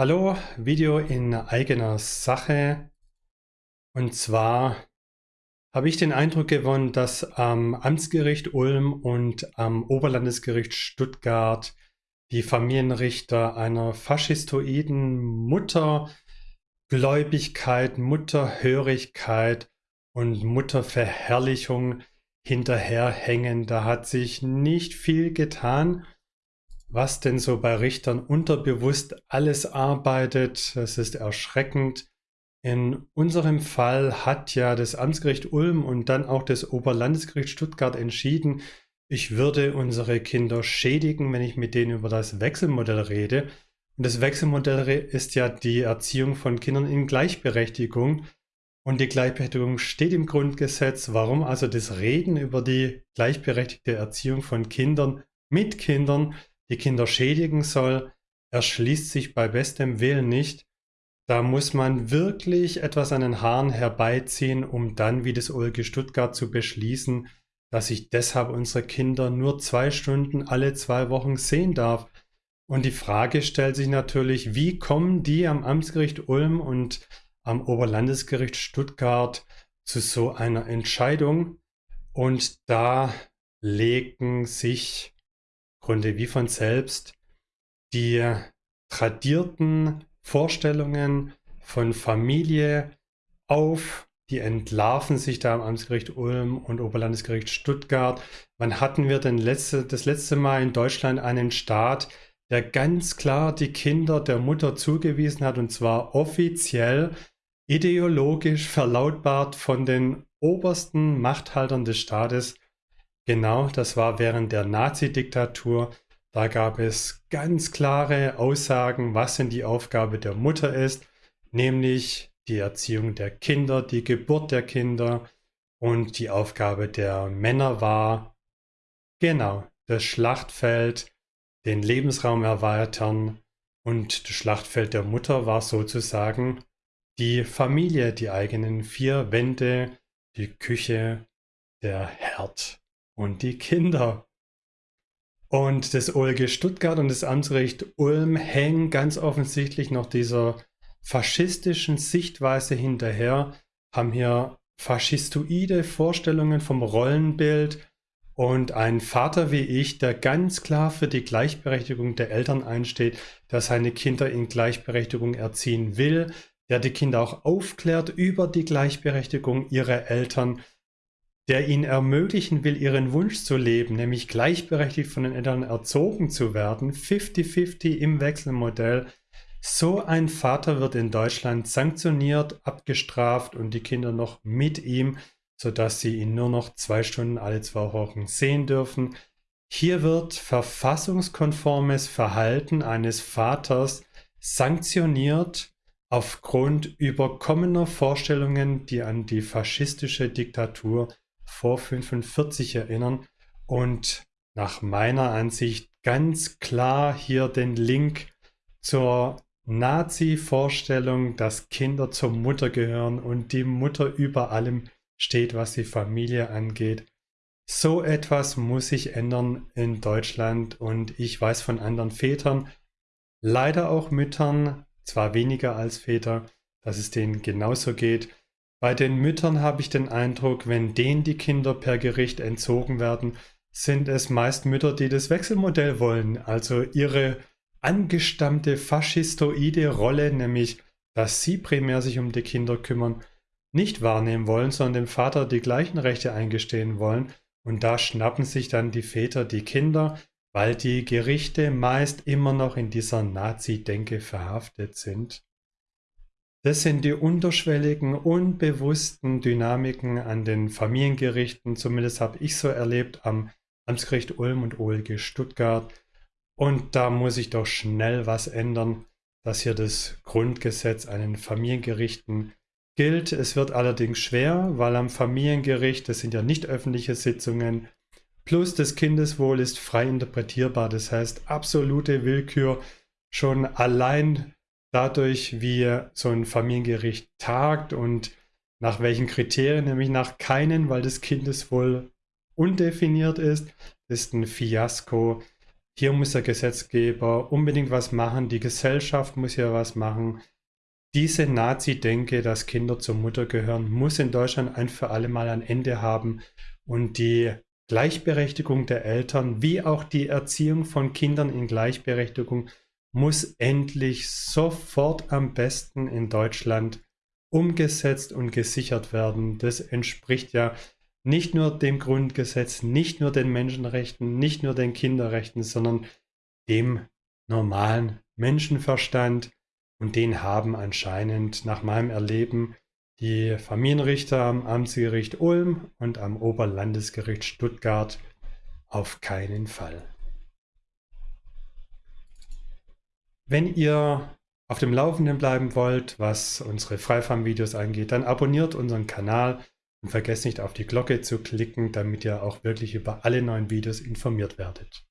Hallo, Video in eigener Sache. Und zwar habe ich den Eindruck gewonnen, dass am Amtsgericht Ulm und am Oberlandesgericht Stuttgart die Familienrichter einer faschistoiden Muttergläubigkeit, Mutterhörigkeit und Mutterverherrlichung hinterherhängen. Da hat sich nicht viel getan was denn so bei Richtern unterbewusst alles arbeitet. Das ist erschreckend. In unserem Fall hat ja das Amtsgericht Ulm und dann auch das Oberlandesgericht Stuttgart entschieden, ich würde unsere Kinder schädigen, wenn ich mit denen über das Wechselmodell rede. Und das Wechselmodell ist ja die Erziehung von Kindern in Gleichberechtigung. Und die Gleichberechtigung steht im Grundgesetz. Warum also das Reden über die gleichberechtigte Erziehung von Kindern mit Kindern die Kinder schädigen soll, erschließt sich bei bestem Willen nicht. Da muss man wirklich etwas an den Haaren herbeiziehen, um dann wie das OLG Stuttgart zu beschließen, dass ich deshalb unsere Kinder nur zwei Stunden alle zwei Wochen sehen darf. Und die Frage stellt sich natürlich, wie kommen die am Amtsgericht Ulm und am Oberlandesgericht Stuttgart zu so einer Entscheidung? Und da legen sich Grunde wie von selbst die tradierten Vorstellungen von Familie auf, die entlarven sich da am Amtsgericht Ulm und Oberlandesgericht Stuttgart. Wann hatten wir denn letzte, das letzte Mal in Deutschland einen Staat, der ganz klar die Kinder der Mutter zugewiesen hat und zwar offiziell ideologisch verlautbart von den obersten Machthaltern des Staates Genau, das war während der Nazi-Diktatur. Da gab es ganz klare Aussagen, was denn die Aufgabe der Mutter ist, nämlich die Erziehung der Kinder, die Geburt der Kinder. Und die Aufgabe der Männer war, genau, das Schlachtfeld, den Lebensraum erweitern. Und das Schlachtfeld der Mutter war sozusagen die Familie, die eigenen vier Wände, die Küche, der Herd und die Kinder. Und das OLG Stuttgart und das Amtsgericht Ulm hängen ganz offensichtlich noch dieser faschistischen Sichtweise hinterher, haben hier faschistoide Vorstellungen vom Rollenbild und ein Vater wie ich, der ganz klar für die Gleichberechtigung der Eltern einsteht, der seine Kinder in Gleichberechtigung erziehen will, der die Kinder auch aufklärt über die Gleichberechtigung ihrer Eltern, der ihnen ermöglichen will, ihren Wunsch zu leben, nämlich gleichberechtigt von den Eltern erzogen zu werden, 50-50 im Wechselmodell. So ein Vater wird in Deutschland sanktioniert, abgestraft und die Kinder noch mit ihm, sodass sie ihn nur noch zwei Stunden alle zwei Wochen sehen dürfen. Hier wird verfassungskonformes Verhalten eines Vaters sanktioniert aufgrund überkommener Vorstellungen, die an die faschistische Diktatur vor 45 erinnern und nach meiner Ansicht ganz klar hier den Link zur Nazi-Vorstellung, dass Kinder zur Mutter gehören und die Mutter über allem steht, was die Familie angeht. So etwas muss sich ändern in Deutschland und ich weiß von anderen Vätern, leider auch Müttern, zwar weniger als Väter, dass es denen genauso geht. Bei den Müttern habe ich den Eindruck, wenn denen die Kinder per Gericht entzogen werden, sind es meist Mütter, die das Wechselmodell wollen, also ihre angestammte faschistoide Rolle, nämlich dass sie primär sich um die Kinder kümmern, nicht wahrnehmen wollen, sondern dem Vater die gleichen Rechte eingestehen wollen. Und da schnappen sich dann die Väter die Kinder, weil die Gerichte meist immer noch in dieser Nazi-Denke verhaftet sind. Das sind die unterschwelligen, unbewussten Dynamiken an den Familiengerichten. Zumindest habe ich so erlebt am Amtsgericht Ulm und OLG Stuttgart. Und da muss ich doch schnell was ändern, dass hier das Grundgesetz an den Familiengerichten gilt. Es wird allerdings schwer, weil am Familiengericht, das sind ja nicht öffentliche Sitzungen, plus das Kindeswohl ist frei interpretierbar. Das heißt, absolute Willkür schon allein dadurch, wie so ein Familiengericht tagt und nach welchen Kriterien, nämlich nach keinen, weil das Kindeswohl undefiniert ist, ist ein Fiasko. hier muss der Gesetzgeber unbedingt was machen, die Gesellschaft muss hier was machen. Diese Nazi-Denke, dass Kinder zur Mutter gehören, muss in Deutschland ein für alle Mal ein Ende haben und die Gleichberechtigung der Eltern wie auch die Erziehung von Kindern in Gleichberechtigung muss endlich sofort am besten in Deutschland umgesetzt und gesichert werden. Das entspricht ja nicht nur dem Grundgesetz, nicht nur den Menschenrechten, nicht nur den Kinderrechten, sondern dem normalen Menschenverstand. Und den haben anscheinend nach meinem Erleben die Familienrichter am Amtsgericht Ulm und am Oberlandesgericht Stuttgart auf keinen Fall. Wenn ihr auf dem Laufenden bleiben wollt, was unsere Freifarm-Videos angeht, dann abonniert unseren Kanal und vergesst nicht auf die Glocke zu klicken, damit ihr auch wirklich über alle neuen Videos informiert werdet.